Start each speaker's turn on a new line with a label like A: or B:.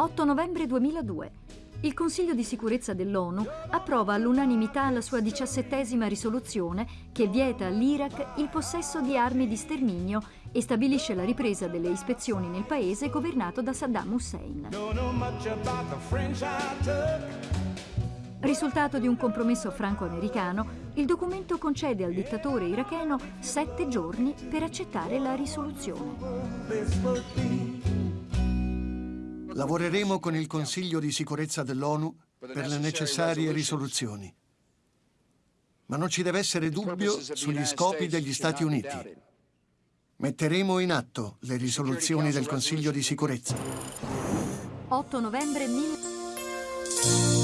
A: 8 novembre 2002. Il Consiglio di sicurezza dell'ONU approva all'unanimità la sua diciassettesima risoluzione che vieta all'Iraq il possesso di armi di sterminio e stabilisce la ripresa delle ispezioni nel paese governato da Saddam Hussein. Risultato di un compromesso franco-americano, il documento concede al dittatore iracheno sette giorni per accettare la risoluzione.
B: Lavoreremo con il Consiglio di sicurezza dell'ONU per le necessarie risoluzioni. Ma non ci deve essere dubbio sugli scopi degli Stati Uniti. Metteremo in atto le risoluzioni del Consiglio di sicurezza.
A: 8 novembre 1000...